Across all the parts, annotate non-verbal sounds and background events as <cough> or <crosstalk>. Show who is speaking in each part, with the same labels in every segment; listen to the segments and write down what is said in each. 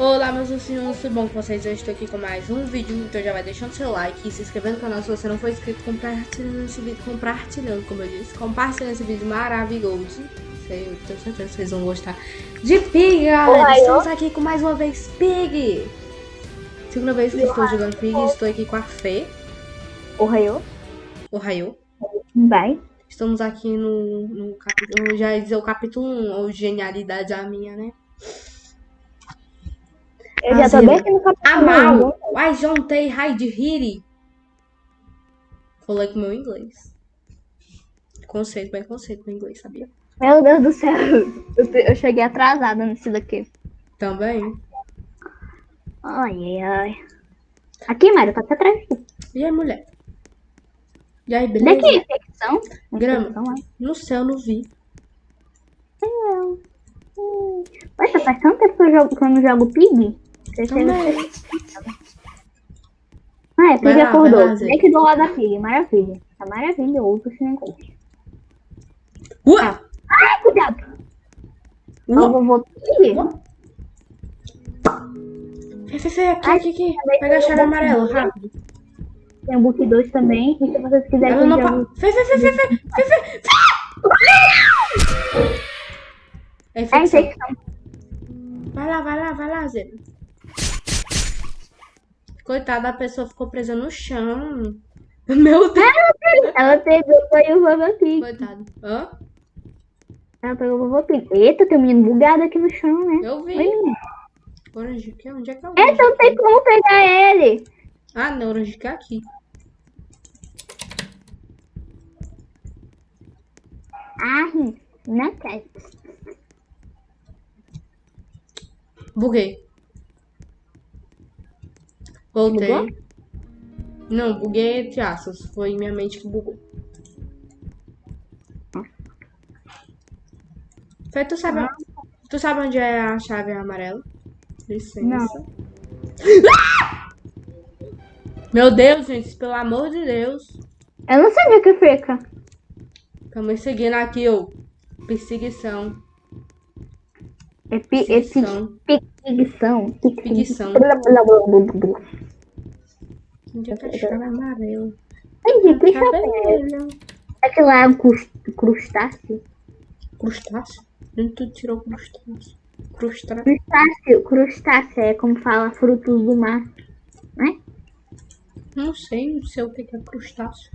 Speaker 1: Olá meus ursinhos, tudo bom com vocês? Eu estou aqui com mais um vídeo, então já vai deixando seu like e se inscrevendo no canal se você não for inscrito, compartilhando esse vídeo, compartilhando, como eu disse, compartilhando esse vídeo maravilhoso. Sei, eu tenho certeza que vocês vão gostar de Pig, galera.
Speaker 2: Olá,
Speaker 1: Estamos aqui com mais uma vez Pig. Segunda vez que eu estou jogando Pig, estou aqui com a Fê,
Speaker 2: O Raio?
Speaker 1: o Raio.
Speaker 2: Vai.
Speaker 1: Estamos aqui no, no capítulo, já ia dizer o capítulo 1, ou genialidade a minha, né?
Speaker 2: Eu já tô
Speaker 1: Azul.
Speaker 2: bem no.
Speaker 1: Amal, I juntei Hide Hiri. Falei com meu inglês. Conceito, bem conceito no inglês, sabia?
Speaker 2: Meu Deus do céu. Eu, cheguei atrasada nesse daqui.
Speaker 1: Também.
Speaker 2: Ai, ai, ai. Aqui, Mário, tá até atrás.
Speaker 1: E aí, mulher? E aí, beleza?
Speaker 2: Daqui, infecção.
Speaker 1: Grama.
Speaker 2: Infecção, ai.
Speaker 1: No céu, não vi.
Speaker 2: Hum. Poxa, faz tanto tempo que eu, jogo, que eu não jogo Pig. Você
Speaker 1: Também.
Speaker 2: Ah, é, Pig
Speaker 1: lá,
Speaker 2: acordou. Vem aqui do lado da Pig, maravilha. Tá maravilhoso esse negócio.
Speaker 1: Ua!
Speaker 2: Ai, cuidado. Eu
Speaker 1: Ua!
Speaker 2: vou Pig.
Speaker 1: Fê, Fê, Fê, aqui,
Speaker 2: Ai,
Speaker 1: aqui, aqui. Pega a chave amarela, rápido.
Speaker 2: Tem o Book 2 também. E se vocês quiserem eu
Speaker 1: não. Fê, Fê, Fê, Fê, Fê, Fê, Fê, Fê. É
Speaker 2: É
Speaker 1: infecção.
Speaker 2: infecção.
Speaker 1: Vai lá, vai lá, vai lá, Zé. Coitada, a pessoa ficou presa no chão. <laughs> Meu Deus.
Speaker 2: Ela pegou foi o Vovô Pig.
Speaker 1: Coitado. Hã?
Speaker 2: Ela pegou o Vovô Pig. Eita, tem um menino bugado aqui no chão, né?
Speaker 1: Eu vi.
Speaker 2: Oi.
Speaker 1: Orange que Onde é que é o
Speaker 2: É,
Speaker 1: orange?
Speaker 2: então tem como pegar ele.
Speaker 1: Ah, não, orange que é aqui.
Speaker 2: Ah, não quer.
Speaker 1: Buguei. Voltei.
Speaker 2: Bugou?
Speaker 1: Não, buguei entre aspas. Foi minha mente que bugou. Fê, tu sabe, tu sabe onde é a chave amarela? Licença.
Speaker 2: Não. <laughs>
Speaker 1: Meu Deus, gente, pelo amor de Deus.
Speaker 2: Eu não sabia que fica.
Speaker 1: Estamos seguindo aqui, ó. Perseguição.
Speaker 2: É é pi,
Speaker 1: Perseguição. Onde é que é a chave amarela?
Speaker 2: Ai, deixa eu ver.
Speaker 1: Cabelo.
Speaker 2: Aquilo lá é um crus- crustáceo?
Speaker 1: Crustáceo? Onde tu tirou crustáceo? Crustáceo.
Speaker 2: Crustáceo, crustáceo é como fala frutos do mar. Né?
Speaker 1: Não sei, não sei o que que é crustáceo.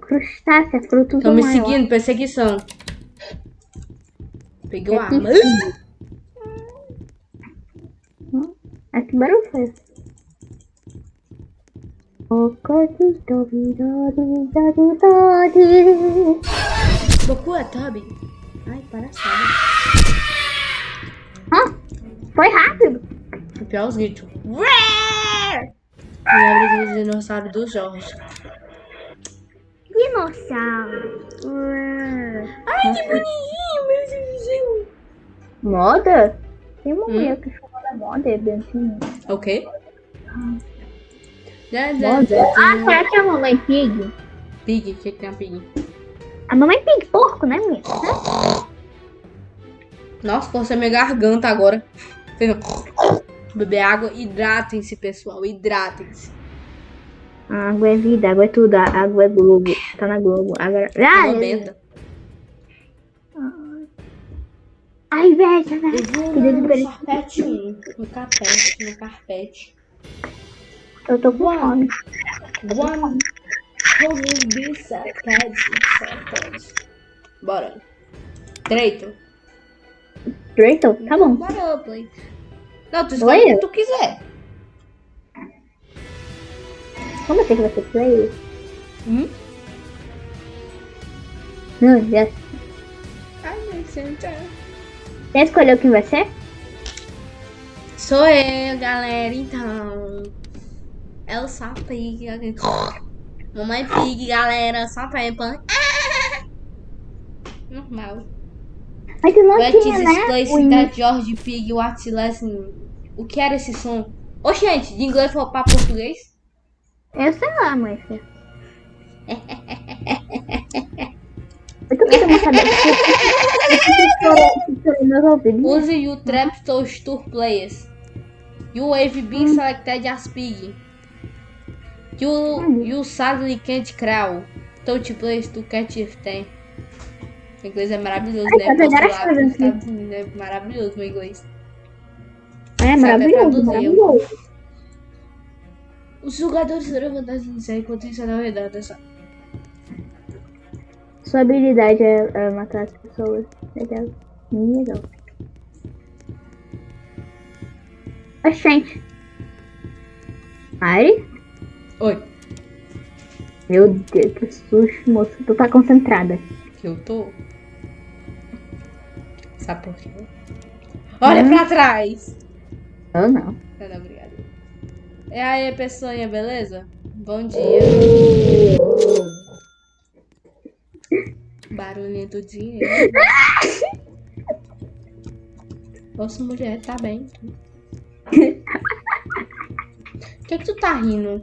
Speaker 2: Crustáceo é frutos
Speaker 1: Estão
Speaker 2: do
Speaker 1: me
Speaker 2: mar.
Speaker 1: seguindo, perseguição. Peguei o
Speaker 2: É
Speaker 1: arma.
Speaker 2: Ah, que barulho foi esse? O corpo do vidori, dori, dori.
Speaker 1: Goku é Tubby. Ai, palhaçada.
Speaker 2: Ah, foi rápido.
Speaker 1: O pior é os gritos. Lembra do dinossauro do Jorge.
Speaker 2: Dinossauro.
Speaker 1: Ai, que bonitinho, meu Deus.
Speaker 2: Moda? Tem uma mulher que chama da moda, é bem assim.
Speaker 1: Ok. Já, já, já,
Speaker 2: Ah, será que é a mamãe pig?
Speaker 1: Pig, o que que tem a pig?
Speaker 2: A mamãe pig, porco, né, menina?
Speaker 1: Nossa, força minha garganta agora. <coughs> Beber água, hidratem-se, pessoal, hidratem-se.
Speaker 2: A água é vida, água é tudo, a água é Globo. Tá na Globo. Agora... Ah, é-
Speaker 1: benta.
Speaker 2: Ai, velho, velho.
Speaker 1: Eu vou
Speaker 2: Que
Speaker 1: no
Speaker 2: delícia.
Speaker 1: carpete 1, no carpete, no carpete.
Speaker 2: Eu tô com fome.
Speaker 1: One be seconds, seconds. Bora. Direito.
Speaker 2: Drayton? Tá bom.
Speaker 1: Bora, play. Não, tu escolhe o que tu quiser.
Speaker 2: Como assim que vai ser play?
Speaker 1: Hum?
Speaker 2: Não, já,
Speaker 1: Ai, meu senta.
Speaker 2: já escolheu quem vai ser?
Speaker 1: Sou eu, galera, então. É o Sapig. Mamãe Pig, galera, só Peppa. <laughs> Normal.
Speaker 2: Mas tu não
Speaker 1: Let's
Speaker 2: tinha, né?
Speaker 1: display
Speaker 2: O
Speaker 1: that George Pig, what's lesson. O que era esse som? Ô, gente, de inglês foi pra português?
Speaker 2: Eu sei lá, mãe. <laughs> Eu. <laughs>
Speaker 1: Use o Trap Tour Tour Players. You have been selected as pig. You, you sadly can't crawl. Touch place to catch if tem. O inglês é maravilhoso, né?
Speaker 2: Ai, tá
Speaker 1: lá pros Estados Unidos, é maravilhoso meu inglês.
Speaker 2: É
Speaker 1: Sabe
Speaker 2: maravilhoso.
Speaker 1: Os jogadores terão vantagem inicial enquanto isso é na verdade, só.
Speaker 2: Sua habilidade é, é matar as pessoas. Legal. Bem legal. Oxente. Mari?
Speaker 1: Oi,
Speaker 2: Meu Deus, que susto, moço. Tu tá concentrada.
Speaker 1: que eu tô. Sabe por quê? Olha
Speaker 2: Hum.
Speaker 1: pra trás!
Speaker 2: Eu não.
Speaker 1: Não, não, obrigada. E aí, pessoinha, beleza? Bom dia. Barulhinho do dinheiro. Nossa, mulher, tá bem. O <laughs> que que tu tá rindo?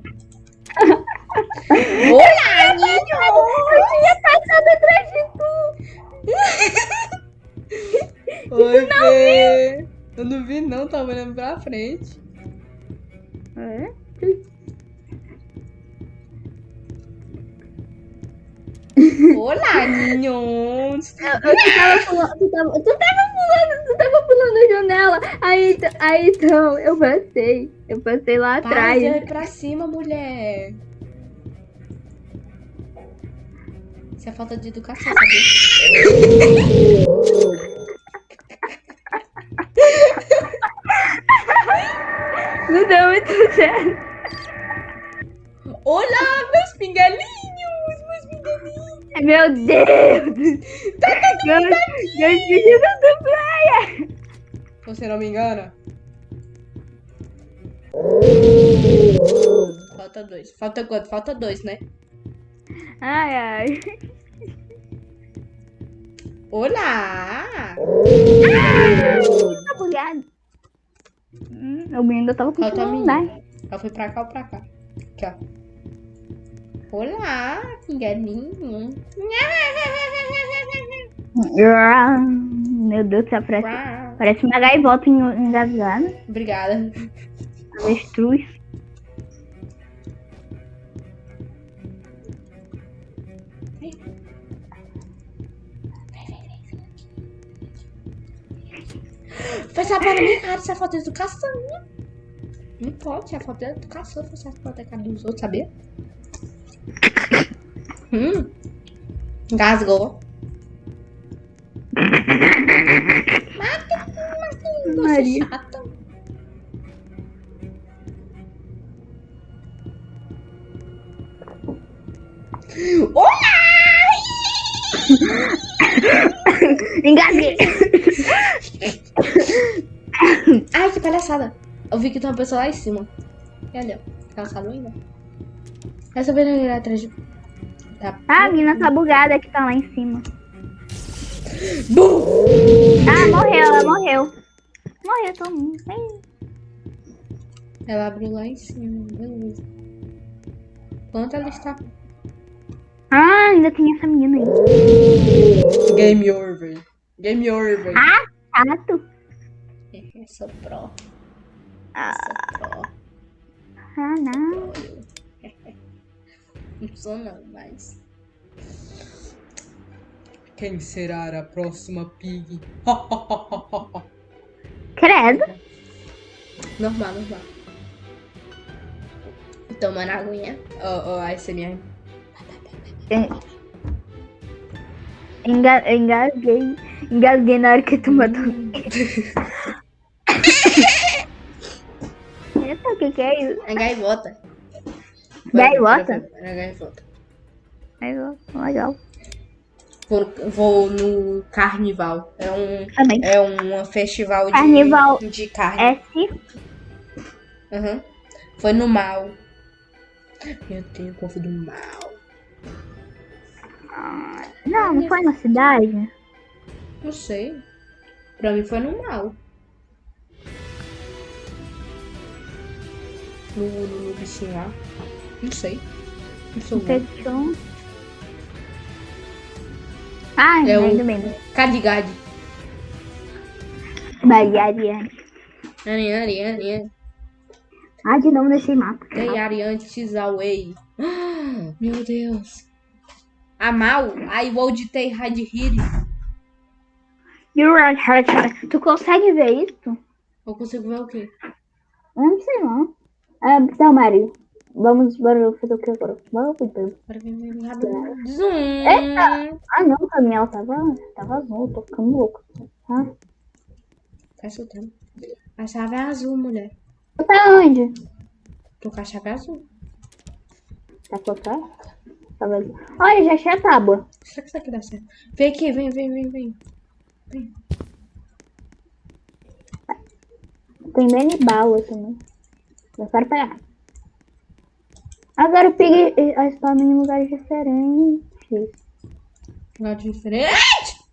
Speaker 1: Olá, Ninho!
Speaker 2: Eu tinha passado atrás <laughs> de tu.
Speaker 1: Oi, Fê. Eu não vi não, tava olhando pra frente.
Speaker 2: É?
Speaker 1: Olá, Ninho!
Speaker 2: Eu, eu, tu, tava pulando, tu, tava, tu tava pulando, tu tava pulando a janela. Aí, aí então, eu passei. Eu passei lá
Speaker 1: Para
Speaker 2: atrás.
Speaker 1: olhar pra cima, mulher. Isso é falta de educação, sabia?
Speaker 2: Não deu muito certo.
Speaker 1: Olá, meus pinguelinhos! Meus pinguelinhos!
Speaker 2: Meu Deus! Meus, meus filhos do praia!
Speaker 1: Você não me engana? Falta dois. Falta quanto? Falta dois, né?
Speaker 2: Ai, ai.
Speaker 1: Olá!
Speaker 2: Bugado. Hum, o menino ainda tava
Speaker 1: a
Speaker 2: a andar.
Speaker 1: menina. Ela foi pra cá ou pra cá? Aqui, ó. Olá, pinguelinho.
Speaker 2: Ah, Meu Deus, parece,
Speaker 1: Uau.
Speaker 2: Parece uma gaivota en- engasgada.
Speaker 1: Obrigada.
Speaker 2: Avestruz.
Speaker 1: Faz a para mim, cara, isso é falta de educação. Não pode, é falta de educação você falta a cara dos outros, sabia? Hum. Engasgou.
Speaker 2: Maria.
Speaker 1: é chata. Olá!
Speaker 2: Engasguei.
Speaker 1: Ai, que palhaçada. Eu vi que tem uma pessoa lá em cima. E olha, calçado ainda. Essa vez ele atrás de. Tá.
Speaker 2: Ah, a mina tá bugada que tá lá em cima.
Speaker 1: Bum!
Speaker 2: Ah, morreu, ela morreu. Morreu todo mundo. Ih.
Speaker 1: Ela abriu lá em cima, beleza. Quanto ela está?
Speaker 2: Ah, ainda tem essa menina aí.
Speaker 1: Game over. Game over.
Speaker 2: Chato.
Speaker 1: Eu sou pro.
Speaker 2: Ah,
Speaker 1: pro.
Speaker 2: ah, não.
Speaker 1: Não sou não, mas. Quem será a próxima pig?
Speaker 2: Credo.
Speaker 1: normal, normal. Tomando aguinha. Ó, ó, a SMR.
Speaker 2: Enga engasguei. Engasguei na hora que tu matou. <laughs> Eita, o que que é isso?
Speaker 1: É gaivota.
Speaker 2: Gaivota?
Speaker 1: É gaivota.
Speaker 2: Legal, Legal.
Speaker 1: Vou, vou no carnival. É um,
Speaker 2: Também.
Speaker 1: é um festival de,
Speaker 2: Carnival.
Speaker 1: de carne.
Speaker 2: É circo.
Speaker 1: Aham. Foi no mal. Eu tenho povo do mal.
Speaker 2: Não, não foi na cidade?
Speaker 1: Não sei. Pra mim foi no mal. No, no, no bichinho lá. Não sei. Não sou burra.
Speaker 2: Ai,
Speaker 1: É o-
Speaker 2: ainda bem.
Speaker 1: Cadigade.
Speaker 2: Baguearia.
Speaker 1: Ani, ani, ani, ani.
Speaker 2: Ah, de novo nesse mapa.
Speaker 1: Tem Ariane Tizaway. <gasps> Meu Deus. A Mal, I would take hard hit.
Speaker 2: You're right, hard, hard. Tu consegue ver isso?
Speaker 1: Eu consigo ver o quê?
Speaker 2: Eu não sei não. Ah, então, Mário. Vamos, bora fazer o que agora? Vamos,
Speaker 1: rápido. Zoom.
Speaker 2: Eita! Ah, não, Daniel, tava, tava azul, tô ficando louco. Ah,
Speaker 1: Tá soltando. A chave é azul, mulher.
Speaker 2: tu tá onde?
Speaker 1: Tô com a chave azul.
Speaker 2: Tá colocando? Tá vazio. Olha, já achei a tábua.
Speaker 1: Será que isso aqui dá certo? Vem aqui, vem, vem, vem, vem.
Speaker 2: Tem bem bala também. Eu quero pegar. Agora o Pig eh, spawna em lugares diferentes.
Speaker 1: Lugar diferente.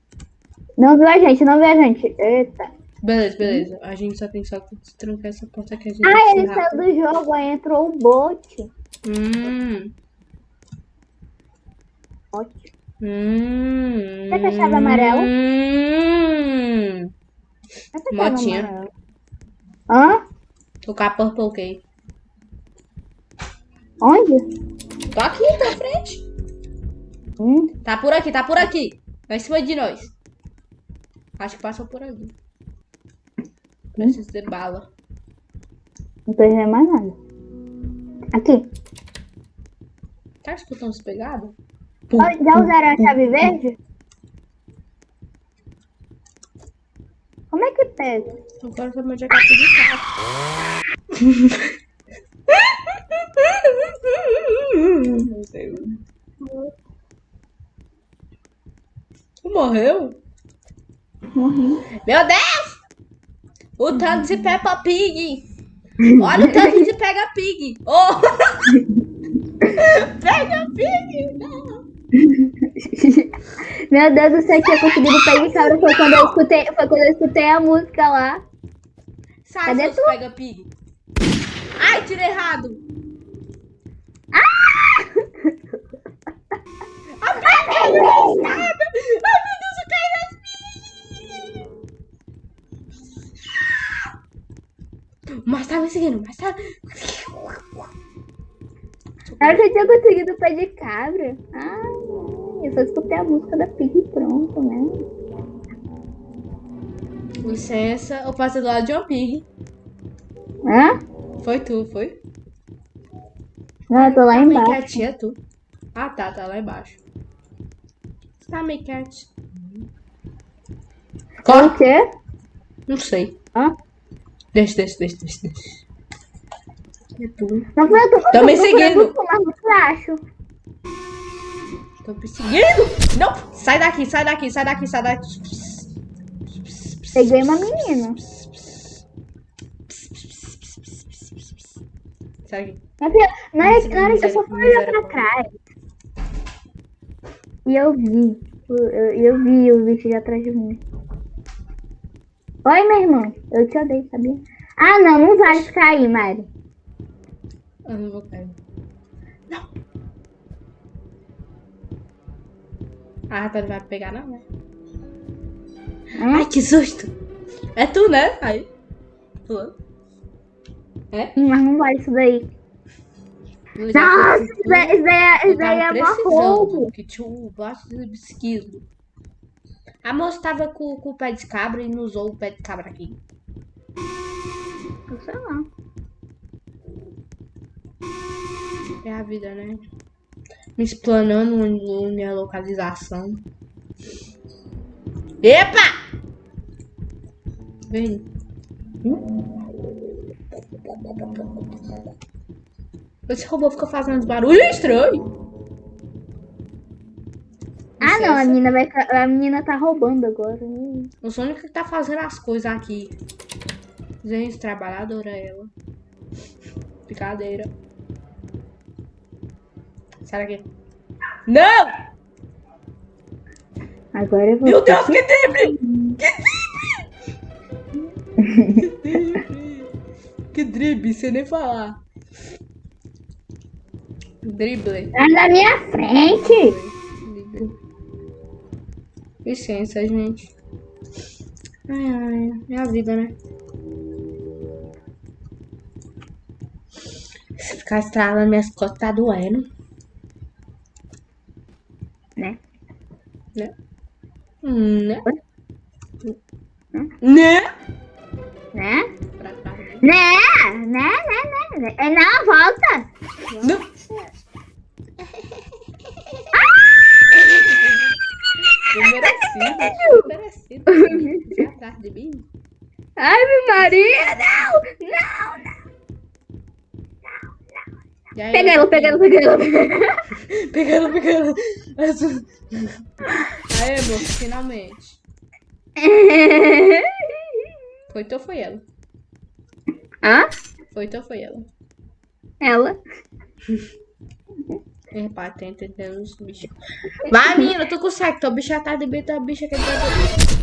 Speaker 2: Não viu a gente, não viu a gente. Eita.
Speaker 1: Beleza, beleza. A gente só tem só que trancar essa porta aqui. A gente
Speaker 2: Ah,
Speaker 1: que
Speaker 2: ele saiu do jogo, aí entrou o bot.
Speaker 1: Hum.
Speaker 2: Bot.
Speaker 1: Hum.
Speaker 2: Quer que a chave amarela?
Speaker 1: Hum.
Speaker 2: Essa
Speaker 1: Motinha.
Speaker 2: Hã?
Speaker 1: A Purple Key.
Speaker 2: Onde?
Speaker 1: Tô aqui, pra frente.
Speaker 2: Hum.
Speaker 1: Tá por aqui, tá por aqui. Vai em cima de nós. Acho que passou por ali. Preciso de bala.
Speaker 2: Não tô vendo mais nada. Aqui.
Speaker 1: Tá escutando as pegadas?
Speaker 2: Ó, Já usaram a chave verde? Como é que pega?
Speaker 1: Agora eu vou de capa <laughs> Tu morreu?
Speaker 2: Morri.
Speaker 1: Meu Deus! O tanto de Peppa Pig! Olha o tanto de Pega Pig! Oh! <laughs> Pega Pig! Não!
Speaker 2: Meu Deus do céu, eu tinha conseguido pegar de cabra. Foi quando eu escutei, foi quando eu escutei a música lá.
Speaker 1: Sai,
Speaker 2: Cadê
Speaker 1: seus Pega Pig! Ai, tirei errado! Ah! Ai, meu Deus! Nada! Ai, meu Deus, eu caí nas minhas! Mas tá me seguindo, mas tá.
Speaker 2: Na que eu tinha conseguido o pé de cabra. Ai, eu só escutei a música da Pig e pronto, né?
Speaker 1: Licença, eu passei do lado de uma pig.
Speaker 2: Hã?
Speaker 1: Foi tu, foi?
Speaker 2: Não, eu tô lá
Speaker 1: Tá
Speaker 2: embaixo.
Speaker 1: quietinha, é tu. Ah, tá, tá lá embaixo. Tá meio quietinho.
Speaker 2: O quê?
Speaker 1: Não sei.
Speaker 2: Hã?
Speaker 1: Deixa, deixa, deixa, deixa, deixa. É tu.
Speaker 2: Não foi eu tô,
Speaker 1: me seguindo.
Speaker 2: flacho.
Speaker 1: Tô perseguindo. Não, sai daqui, sai daqui, sai daqui, sai daqui.
Speaker 2: Peguei uma menina.
Speaker 1: Sai daqui.
Speaker 2: Na hora, que eu só fui olhar pra trás. E eu vi. Eu, eu, eu vi o bicho atrás de mim. Oi, meu irmão. Eu te odeio, sabia? Ah, não, não vale ficar aí, Mari.
Speaker 1: Eu não vou cair. Não. A rata não vai pegar, não, né?
Speaker 2: Hã?
Speaker 1: Ai, que susto! É tu, né? Aí. Pulando. É?
Speaker 2: Mas não vale isso daí.
Speaker 1: Eu já
Speaker 2: Nossa, isso daí, isso daí é, é mó
Speaker 1: precisando,
Speaker 2: roubo.
Speaker 1: que tinha um bote de esquilo. A moça tava com, com o pé de cabra e não usou o pé de cabra aqui.
Speaker 2: Eu sei lá.
Speaker 1: É a vida, né? Me explanando minha localização. Epa! Vem. Esse robô fica fazendo uns barulhos estranhos.
Speaker 2: Ah, não, a menina, vai, a menina tá roubando agora.
Speaker 1: Eu sou a única que tá fazendo as coisas aqui. Gente, trabalhadora ela. Brincadeira. Sai daqui. Não!
Speaker 2: Agora eu vou.
Speaker 1: Meu Deus, que drible! Que drible! que drible, sem nem falar. Drible.
Speaker 2: Tá na minha frente.
Speaker 1: Drible. Licença, gente. Ai, ai, minha vida, né? Se ficar estralando minhas costas, tá doendo.
Speaker 2: Né?
Speaker 1: Né? Hum, né? Né?
Speaker 2: Né? Né? Né? Né? Né? É não,
Speaker 1: atrás de mim.
Speaker 2: Ai, meu Maria, não! Não, não.
Speaker 1: Aí,
Speaker 2: Pega ela, pega ela, pega ela.
Speaker 1: Pega ela, <laughs> pega ela. Aí, amor, finalmente. <laughs> Foi tu ou foi ela?
Speaker 2: Hã?
Speaker 1: Foi tu ou foi ela?
Speaker 2: Ela.
Speaker 1: É, tem entendendo os bichos. Vai, menina, tu consegue. Tua bicha tá de bem, tua bicha quer dizer.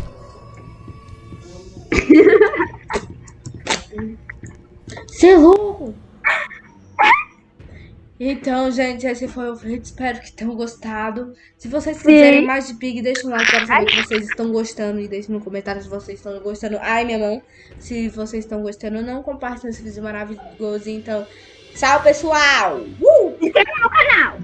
Speaker 1: Você é louco! Então, gente, esse foi o vídeo. Espero que tenham gostado. Se vocês quiserem mais de Pig, deixa um like para saber que vocês estão gostando. E deixe no comentário se vocês estão gostando. Ai, minha mão. Se vocês estão gostando não, compartilhem esse vídeo maravilhoso. Então, tchau, pessoal! Uh!
Speaker 2: Inscreva no canal.